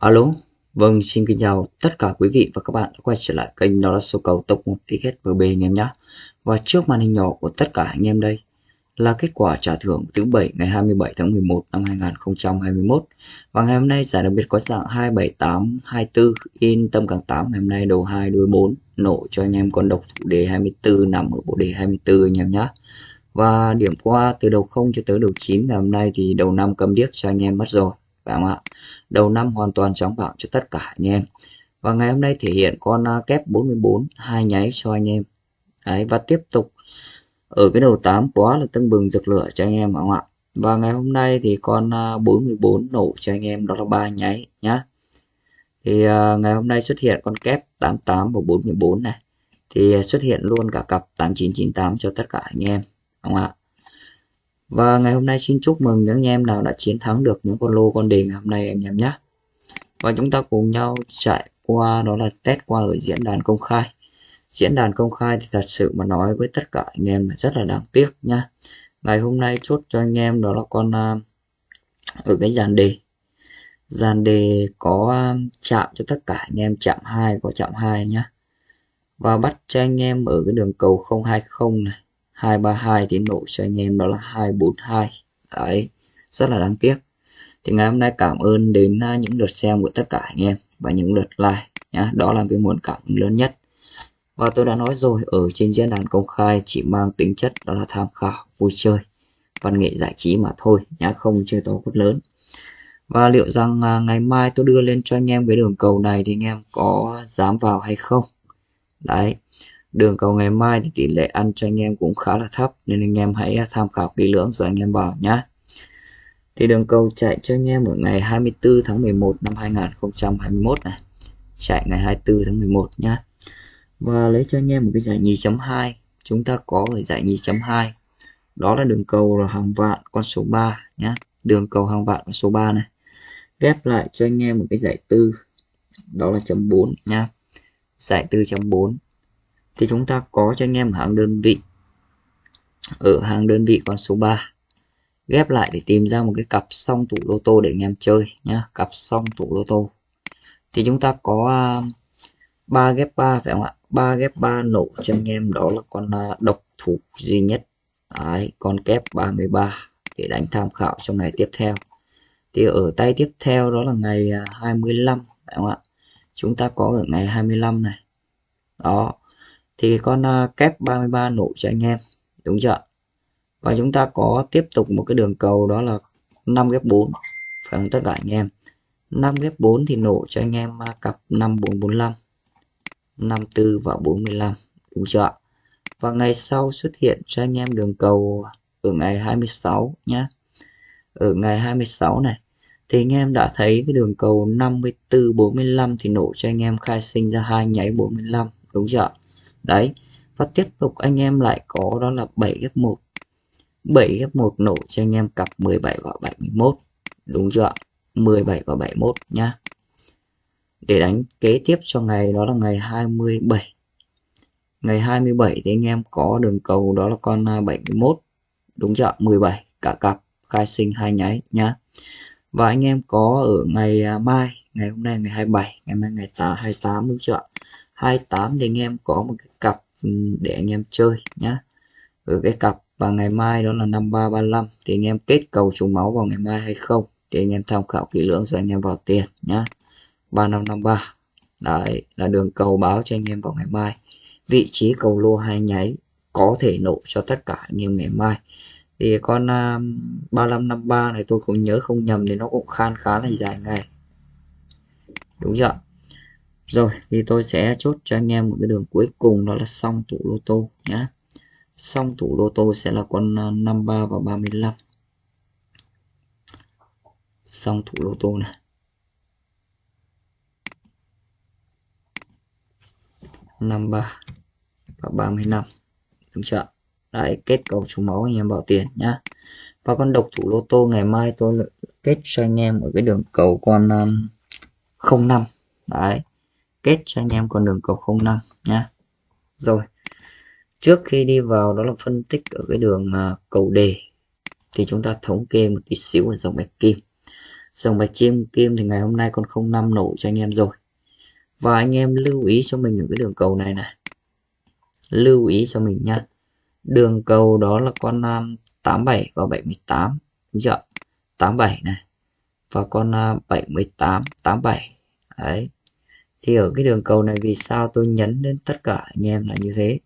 Alo, vâng xin kính chào tất cả quý vị và các bạn đã quay trở lại kênh đó là số cầu top 1 XSVB anh em nhé. Và trước màn hình nhỏ của tất cả anh em đây là kết quả trả thưởng thứ bảy ngày 27 tháng 11 năm 2021. Và ngày hôm nay giải đặc biệt có dạng 27824 in tâm càng 8 ngày hôm nay đầu 2 đuôi 4 nổ cho anh em con độc thủ đề 24 nằm ở bộ đề 24 anh em nhé. Và điểm qua từ đầu 0 cho tới đầu 9 ngày hôm nay thì đầu 5 cầm điếc cho anh em mất rồi phải không ạ. Đầu năm hoàn toàn trắng bảng cho tất cả anh em. Và ngày hôm nay thể hiện con à, kép 44 hai nháy cho anh em. Đấy, và tiếp tục ở cái đầu 8 quá là tưng bừng rực lửa cho anh em phải không ạ? Và ngày hôm nay thì con à, 44 nổ cho anh em đó là ba nháy nhá. Thì uh, ngày hôm nay xuất hiện con kép 88 và 44 này. Thì xuất hiện luôn cả cặp 8998 cho tất cả anh em đúng không ạ? Và ngày hôm nay xin chúc mừng những anh em nào đã chiến thắng được những con lô, con đề ngày hôm nay anh em nhé. Và chúng ta cùng nhau chạy qua đó là test qua ở diễn đàn công khai. Diễn đàn công khai thì thật sự mà nói với tất cả anh em là rất là đáng tiếc nha. Ngày hôm nay chốt cho anh em đó là con à, ở cái dàn đề. Dàn đề có à, chạm cho tất cả anh em, chạm 2 có chạm 2 nhá. Và bắt cho anh em ở cái đường cầu 020 này 232 tiến độ cho anh em đó là 242 đấy rất là đáng tiếc. Thì ngày hôm nay cảm ơn đến à, những lượt xem của tất cả anh em và những lượt like nhá. Đó là cái nguồn cảm hứng lớn nhất. Và tôi đã nói rồi ở trên diễn đàn công khai chỉ mang tính chất đó là tham khảo vui chơi văn nghệ giải trí mà thôi nhá không chơi to cốt lớn. Và liệu rằng à, ngày mai tôi đưa lên cho anh em cái đường cầu này thì anh em có dám vào hay không? Đấy Đường cầu ngày mai thì tỷ lệ ăn cho anh em cũng khá là thấp, nên anh em hãy tham khảo kỹ lưỡng rồi anh em vào nhé. Thì đường cầu chạy cho anh em ở ngày 24 tháng 11 năm 2021 này. Chạy ngày 24 tháng 11 nhá. Và lấy cho anh em một cái giải nhì chấm 2 Chúng ta có ở giải nhì chấm 2 Đó là đường cầu là hàng vạn con số 3 nhá. Đường cầu hàng vạn con số 3 này. Ghép lại cho anh em một cái giải tư đó là chấm 4 nhá. Giải tư chấm 4 thì chúng ta có cho anh em hàng đơn vị. Ở hàng đơn vị con số 3 ghép lại để tìm ra một cái cặp song thủ lô tô để anh em chơi nhá. Cặp song thủ lô tô. Thì chúng ta có à, ba 3 ghép 3 phải không ạ? 3 ghép 3 nổ cho anh em đó là con à, độc thủ duy nhất. Đấy, con kép 33 để đánh tham khảo trong ngày tiếp theo. Thì ở tay tiếp theo đó là ngày à, 25 phải không ạ? Chúng ta có ở ngày 25 này. Đó thì con à, kép 33 nổ cho anh em, đúng chưa và chúng ta có tiếp tục một cái đường cầu đó là 5 ghép 4 phải không tất cả anh em? 5 ghép 4 thì nổ cho anh em à, cặp 5445 54 và 45 đúng chưa và ngày sau xuất hiện cho anh em đường cầu ở ngày 26 nhé ở ngày 26 này, thì anh em đã thấy cái đường cầu 54 45 thì nổ cho anh em khai sinh ra hai nháy 45 đúng chưa đấy và tiếp tục anh em lại có đó là 7 ghép 1 7 ghép 1 nổ cho anh em cặp 17 và 71 đúng chưa 17 và 71 nhá. Để đánh kế tiếp cho ngày đó là ngày 27 ngày 27 thì anh em có đường cầu đó là con à, 71 đúng chưa 17 cả cặp, khai sinh hai nháy nhá. Và anh em có ở ngày à, mai, ngày hôm nay ngày 27 ngày mai ngày 28 đúng chưa 28 thì anh em có một cái cặp ừ, để anh em chơi nhá. Ở cái cặp và ngày mai đó là 5335 thì anh em kết cầu trùng máu vào ngày mai hay không thì anh em tham khảo kỹ lưỡng rồi anh em vào tiền nhá. 3553 đấy là đường cầu báo cho anh em vào ngày mai. Vị trí cầu lô hai nháy có thể nổ cho tất cả anh em ngày mai. Thì con à, uh, 3553 này tôi cũng nhớ không nhầm thì nó cũng khan khá là dài ngày. Đúng chưa rồi thì tôi sẽ chốt cho anh em một cái đường cuối cùng đó là xong tủ lô tô nhá Xong tủ lô tô sẽ là con à, 53 và 35. Xong thủ lô tô này. 53 và 35. Đúng chưa? Đấy, kết cầu trúng máu anh em bảo tiền nhá. Và con độc thủ lô tô ngày mai tôi kết cho anh em ở cái đường cầu con à, um, 05. Đấy kết cho anh em con đường cầu 05 nhá. Rồi trước khi đi vào đó là phân tích ở cái đường uh, cầu đề thì chúng ta thống kê một tí xíu ở dòng bạch kim. Dòng bạch chim kim thì ngày hôm nay con 05 nổ cho anh em rồi. Và anh em lưu ý cho mình ở cái đường cầu này này. Lưu ý cho mình nha. Đường cầu đó là con à, 87 và 78 đúng chưa? 87 này. Và con à, 78 87 đấy thì ở cái đường cầu này vì sao tôi nhấn đến tất cả anh em là như thế?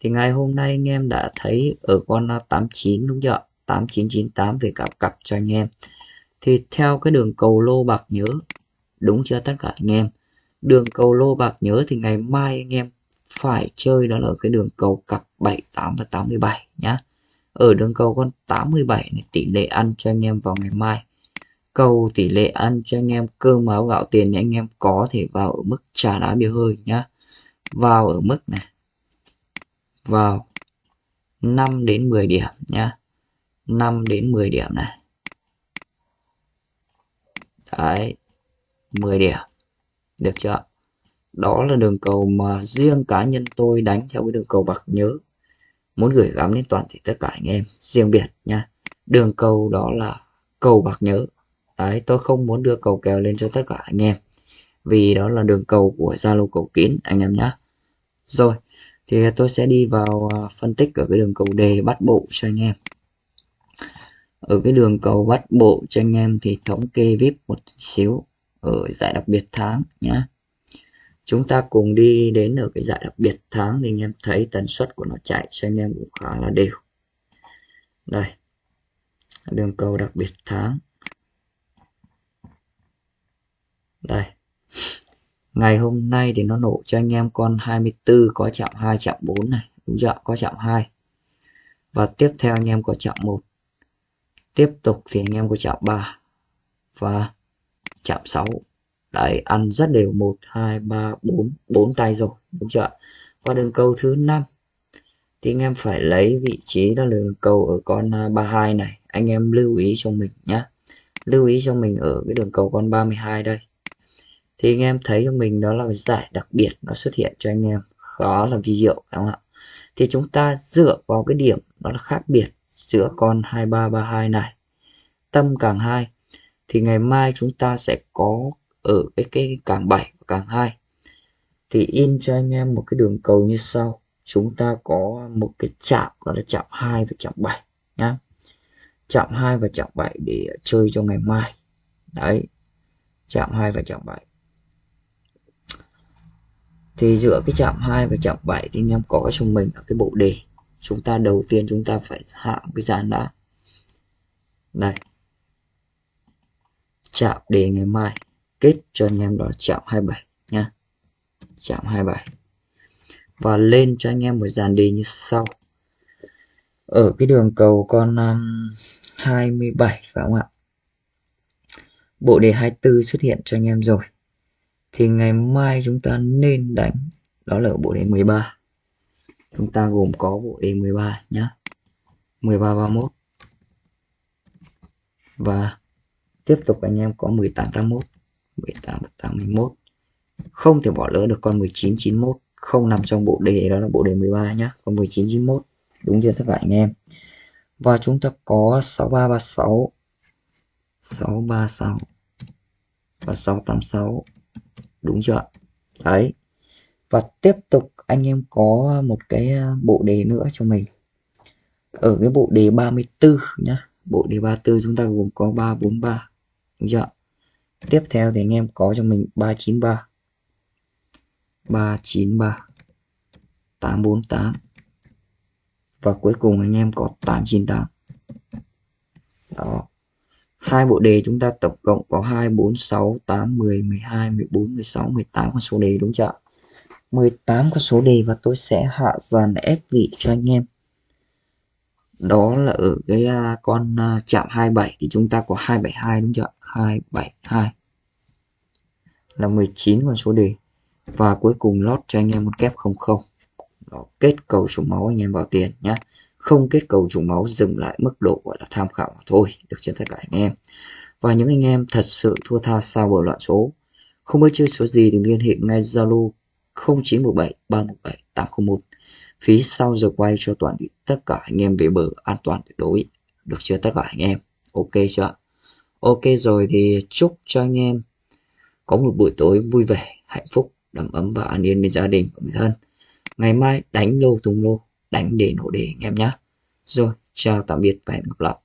Thì ngày hôm nay anh em đã thấy ở con 89 đúng chưa 8998 về cặp cặp cho anh em. Thì theo cái đường cầu lô bạc nhớ, đúng chưa tất cả anh em? Đường cầu lô bạc nhớ thì ngày mai anh em phải chơi đó là cái đường cầu cặp 78 và 87 nhá. Ở đường cầu con 87 này, tỷ lệ ăn cho anh em vào ngày mai cầu tỷ lệ ăn cho anh em cơm áo gạo tiền thì anh em có thể vào ở mức trà đá bia hơi nhá. Vào ở mức này. Vào 5 đến 10 điểm nhá. 5 đến 10 điểm này. Đấy 10 điểm. Được chưa? Đó là đường cầu mà riêng cá nhân tôi đánh theo cái đường cầu bạc nhớ. Muốn gửi gắm đến toàn thể tất cả anh em, riêng biệt nha đường cầu đó là cầu bạc nhớ đấy, tôi không muốn đưa cầu kèo lên cho tất cả anh em. Vì đó là đường cầu của Zalo cầu kín, anh em nhé rồi, thì tôi sẽ đi vào à, phân tích ở cái đường cầu đề bắt bộ cho anh em. Ở cái đường cầu bắt bộ cho anh em thì thống kê vip một xíu ở giải đặc biệt tháng nhé chúng ta cùng đi đến ở cái giải đặc biệt tháng thì anh em thấy tần suất của nó chạy cho anh em cũng khá là đều. Đây, đường cầu đặc biệt tháng. Đây. Ngày hôm nay thì nó nổ cho anh em con 24 có chạm 2 chạm 4 này. Đúng chưa có chạm 2 và tiếp theo anh em có chạm 1 tiếp tục thì anh em có chạm 3 và chạm 6 đấy, ăn rất đều. 1 2 3 4 4 tay rồi. Đúng chưa và đường cầu thứ 5 thì anh em phải lấy vị trí đó là đường cầu ở con à, 32 này. Anh em lưu ý cho mình nhé lưu ý cho mình ở cái đường cầu con 32 đây thì anh em thấy cho mình đó là giải đặc biệt nó xuất hiện cho anh em, khó là vi diệu, đúng không ạ? Thì chúng ta dựa vào cái điểm đó là khác biệt giữa con 2332 này, tâm càng 2 thì ngày mai chúng ta sẽ có ở cái cái càng 7 và càng 2 thì in cho anh em một cái đường cầu như sau, chúng ta có một cái chạm, đó là chạm 2 và chạm 7 nhá. Chạm 2 và chạm 7 để chơi cho ngày mai. Đấy, chạm 2 và chạm 7 thì giữa cái chạm 2 và chạm 7 thì anh em có cho mình ở cái bộ đề. Chúng ta đầu tiên chúng ta phải hạ cái dàn đã đây chạm đề ngày mai. Kết cho anh em đó chạm 27 nha. Chạm 27 và lên cho anh em một dàn đề như sau. Ở cái đường cầu con um, 27 phải không ạ? Bộ đề 24 xuất hiện cho anh em rồi thì ngày mai chúng ta nên đánh. Đó là bộ đề 13 chúng ta gồm có bộ đề 13 nhá. 13 31 và tiếp tục anh em có 18 81 18 81 không thể bỏ lỡ được con 19 91 không nằm trong bộ đề, đó là bộ đề 13 nhá. Con 19 91 đúng chưa tất cả anh em? Và chúng ta có 6336 636 và 686 đúng chưa đấy. Và tiếp tục anh em có một cái à, bộ đề nữa cho mình. Ở cái bộ đề 34 nhá. Bộ đề 34 chúng ta gồm có 343 đúng chưa tiếp theo thì anh em có cho mình 393 393 848 và cuối cùng anh em có 898 đó hai bộ đề chúng ta tổng cộng có 2 4 6 8 10 12 14 16 18 con số đề đúng chưa 18 con số đề và tôi sẽ hạ dàn ép vị cho anh em. Đó là ở cái à, con à, chạm 27 thì chúng ta có 272 đúng chưa 272 là 19 con số đề. Và cuối cùng lót cho anh em một kép 00 đó, kết cầu số máu anh em vào tiền nhé không kết cầu trùng máu dừng lại mức độ gọi là tham khảo mà thôi, được trên tất cả anh em. Và những anh em thật sự thua tha sau bầu loạn số. Không biết chơi số gì thì liên hệ ngay Zalo 0917 317 801 phí sau giờ quay cho toàn thể tất cả anh em về bờ an toàn tuyệt đối, được chưa tất cả anh em? Ok chưa? Ok rồi thì chúc cho anh em có một buổi tối vui vẻ, hạnh phúc, đầm ấm và an yên bên gia đình và người thân. Ngày mai đánh lô tung lô đánh để nổ đề anh em nhé. Rồi, chào tạm biệt và hẹn gặp lại.